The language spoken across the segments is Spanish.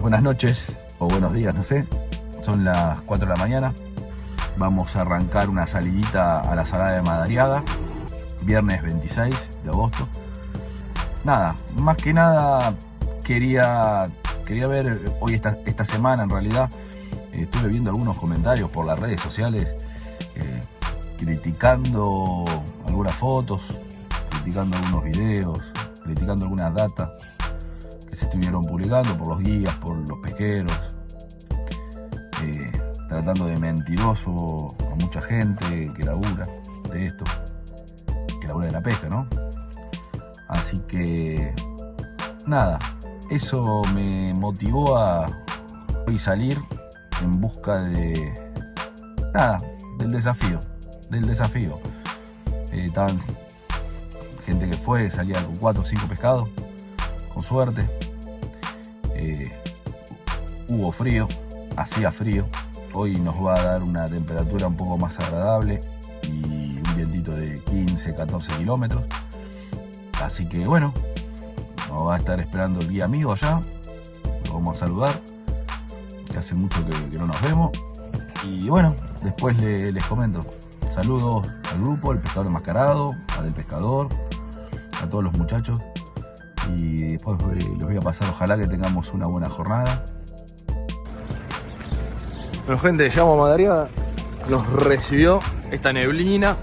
buenas noches o buenos días, no sé. Son las 4 de la mañana. Vamos a arrancar una salidita a la Salada de Madariaga, viernes 26 de agosto. Nada, más que nada quería, quería ver hoy esta, esta semana en realidad. Estuve viendo algunos comentarios por las redes sociales eh, criticando algunas fotos, criticando algunos videos, criticando algunas datas estuvieron publicando por los guías, por los pesqueros, eh, tratando de mentiroso a mucha gente que labura de esto, que labura de la pesca, ¿no? Así que, nada, eso me motivó a hoy salir en busca de, nada, del desafío, del desafío. Eh, estaban gente que fue, salía con cuatro o cinco pescados, con suerte. Eh, hubo frío, hacía frío. Hoy nos va a dar una temperatura un poco más agradable y un vientito de 15, 14 kilómetros. Así que bueno, nos va a estar esperando el guía amigo allá. Lo vamos a saludar, que hace mucho que, no nos vemos. Y bueno, después les comento. Saludos al grupo, al pescador enmascarado, a del pescador, a todos los muchachos y después eh, les voy a pasar, ojalá que tengamos una buena jornada. Bueno gente, llegamos a Madariaga, nos recibió esta neblina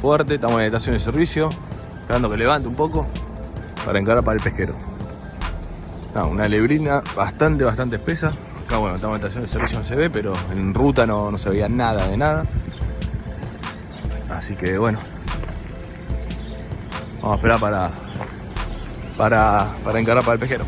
fuerte, estamos en estación de servicio, esperando que levante un poco para encarar para el pesquero. una neblina bastante, bastante espesa. Acá bueno, estamos en estación de servicio no se ve, pero en ruta no, no se veía nada de nada. Así que bueno, vamos a esperar para para, para encarar para el pejero.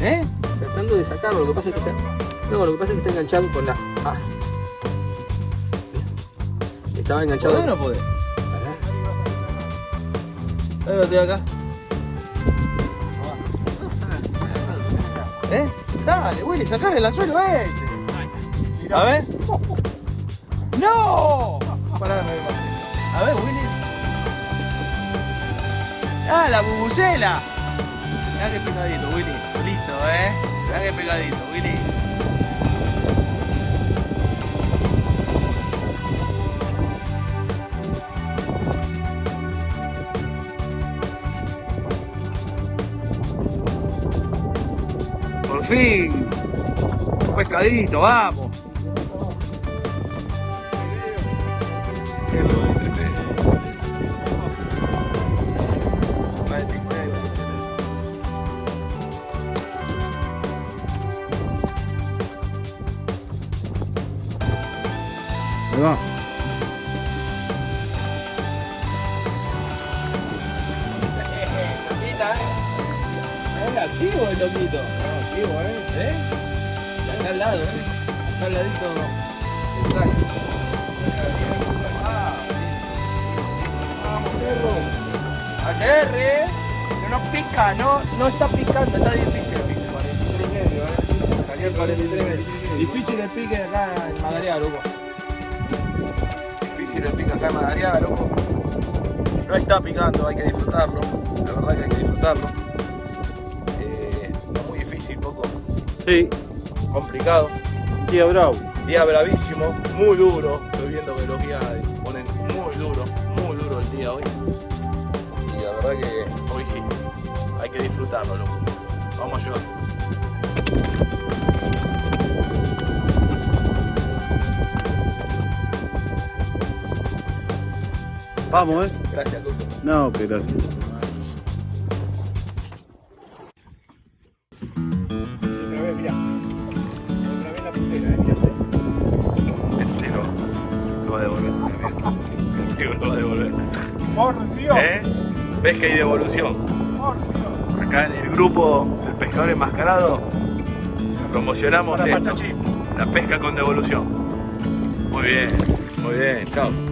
¿Eh? Tratando de sacarlo, lo que pasa es que está. No, lo que pasa es que está enganchado con la. Ah. Estaba enganchado. ¿Puede o no puede? A ver, estoy acá. ¿Eh? Dale, Willy, sacale el anzuelo este. A ver. ¡No! Pará, A ver, Willy. ¡Ah, la bubucela! Mirá qué pegadito, Willy. Listo, eh. Mirá qué pegadito, Willy. Por fin. Un pescadito, vamos. Activo el loquito. activo, ¿eh? ¿Eh? Acá al lado, ¿eh? Al ladito. Exacto. Aterre. Que no pica, no, no está picando, está difícil el pique. 43 y medio, ¿eh? Salió el 43 Difícil el pique acá en Madariaga, loco. sirve pica acá en Madariaga, loco. No está picando, hay que disfrutarlo. La verdad que hay que disfrutarlo. Eh, muy difícil, poco Sí, complicado. tía Bravo. Día bravísimo, muy duro. Estoy viendo día hoy. Y la verdad que hoy sí, hay que disfrutarlo, loco. Vamos a ayudar. Vamos, eh. Gracias, loco. No, que gracias. ¿Eh? ¿Ves que hay devolución? Acá en el grupo del pescador enmascarado promocionamos esto. La pesca con devolución. Muy bien, muy bien, chao.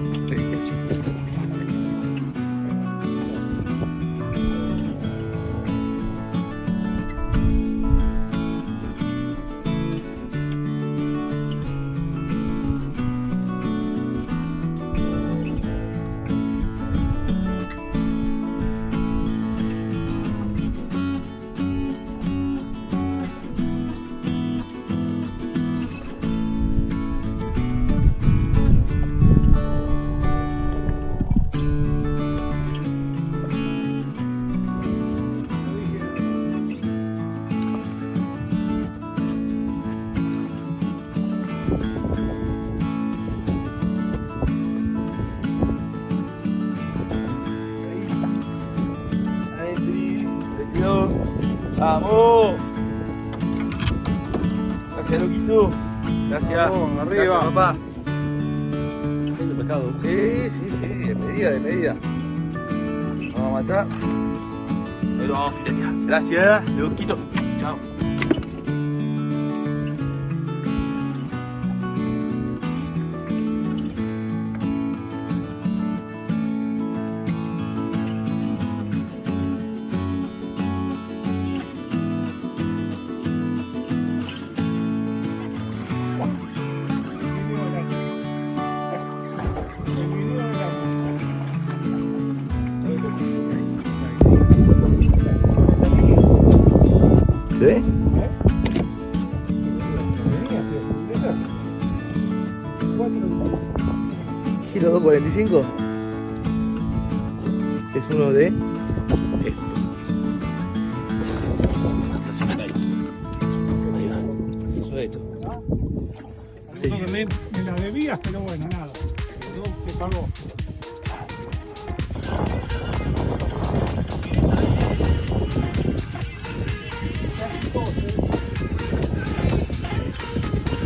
Vamos. Gracias, loquito. Gracias. Vamos, arriba. Gracias, papá. Lindo pescado. Sí, sí, sí, de medida, de medida. Vamos a matar. Ahí lo vamos a filetear. Gracias, loquito. Chao. ¿Se ve? Giro 245 es uno de estos. Así que ahí. Ahí va. Uno de estos. Sí. Me, me la debías, pero bueno, nada. No, se pagó.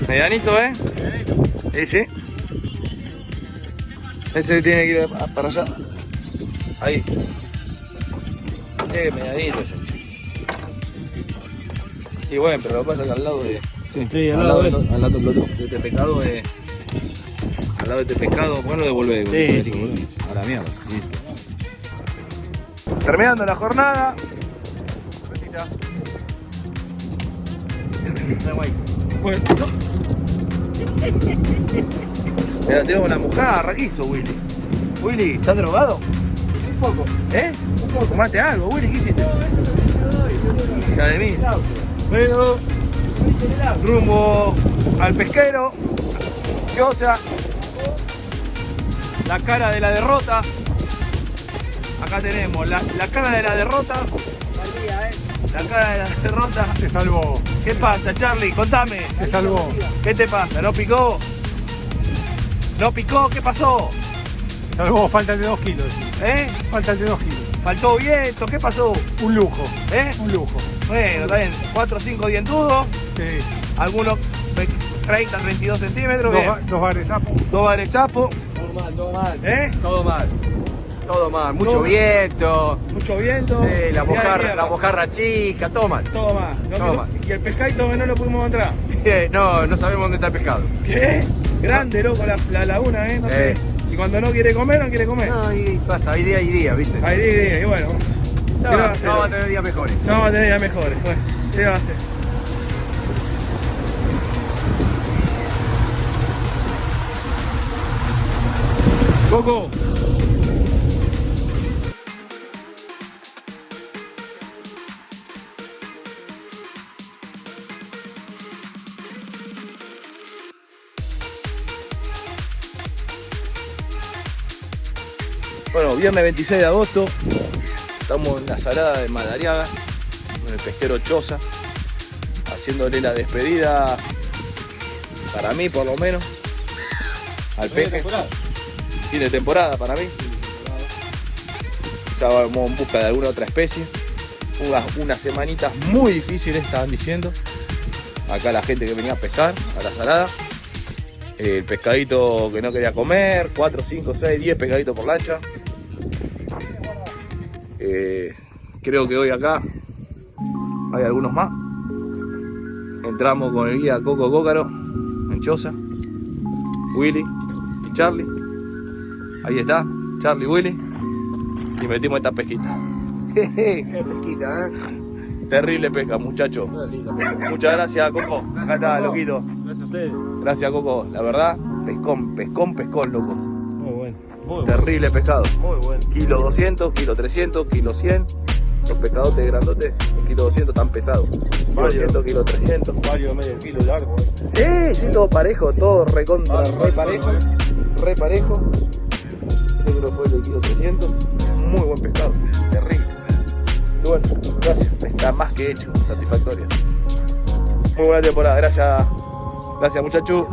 Medianito, ¿eh? Ese. Ese tiene que ir a- para allá. Ahí. Eh, medianito ese. Y bueno, pero lo que pasa es que al lado de. Sí, al, lado de, al lado de, de este pescado eh, Al lado de este pescado, bueno, devolver. Sí, sí. A la mierda. Listo. Terminando la jornada. Bueno, Mira, tenemos una mojada, ¿qué hizo Willy? Willy, ¿estás drogado? Un poco. ¿Eh? ¿Tomaste algo, Willy? ¿Qué hiciste? Hija de mí. bueno, Rumbo al pesquero. ¿Qué cosa? La cara de la derrota. Acá tenemos la, la cara de la derrota. La cara de la derrota. Se salvó. ¿Qué pasa, Charlie? Contame. Se salvó. ¿Qué te pasa? ¿No picó? ¿No picó? ¿Qué pasó? Se salvó. Falta de dos kilos. ¿Eh? Falta de dos kilos. ¿Faltó viento? ¿Qué pasó? Un lujo. ¿Eh? Un lujo. Bueno, está bien. 4 o 5 dientudos. Sí. Algunos de 30, 32 centímetros. Dos, bien. dos bares sapos. Dos bares sapo. Todo mal, todo mal. ¿Eh? Todo mal. Todo mal. Mucho Todo- viento. Mucho viento. Sí, la mojarra, la mojarra chica, todo mal. Todo más. No, Todo mal. Y el pescadito no lo pudimos encontrar. No, no sabemos dónde está el pescado. ¿Qué? Grande, loco, la, la laguna, ¿eh? No sé. Eh. Y cuando no quiere comer, no quiere comer. No, y pasa, hay día y día, ¿viste? Ahí, ahí, ahí, y bueno. Ya ¿qué le va ya vamos a tener días mejores. No vamos a tener días mejores. Bueno, ¿qué va a hacer? Coco. Bueno, viernes 26 de agosto, estamos en la salada de Madariaga, en el pesquero Choza, haciéndole la despedida, para mí por lo menos, al peje. De temporada para mí. Estábamos en busca de alguna otra especie. Unas, unas semanitas muy difíciles estaban diciendo. Acá la gente que venía a pescar, a la salada. El pescadito que no quería comer, 4, 5, 6, 10 pescaditos por lancha. Eh, creo que hoy acá hay algunos más. Entramos con el guía Coco Cócaro en Choza, Willy y Charlie. Ahí está, Charlie Willy. Y metimos esta pesquita. Qué pesquita, ¿eh? Terrible pesca, muchachos. Muchas gracias, Coco. Acá está, loquito. Gracias a ustedes. Gracias, Coco. La verdad, pescón, pescón, pescón, loco. Muy. Muy bueno. Terrible pescado. Muy bueno. Kilo 200, kilo 300, kilo 100. Los pescadotes grandotes, el kilo 200 tan pesados. Kilo Varios. 200, kilo 300. Varios medio kilo largo. eh. Sí, sí, todo parejo, todo recontra, re vale, parejo. vale. Re parejo. Este creo que fue el de kilo 300. Muy buen pescado, terrible. Y bueno, gracias, está más que hecho, satisfactorio. Muy buena temporada, gracias. Gracias muchachos.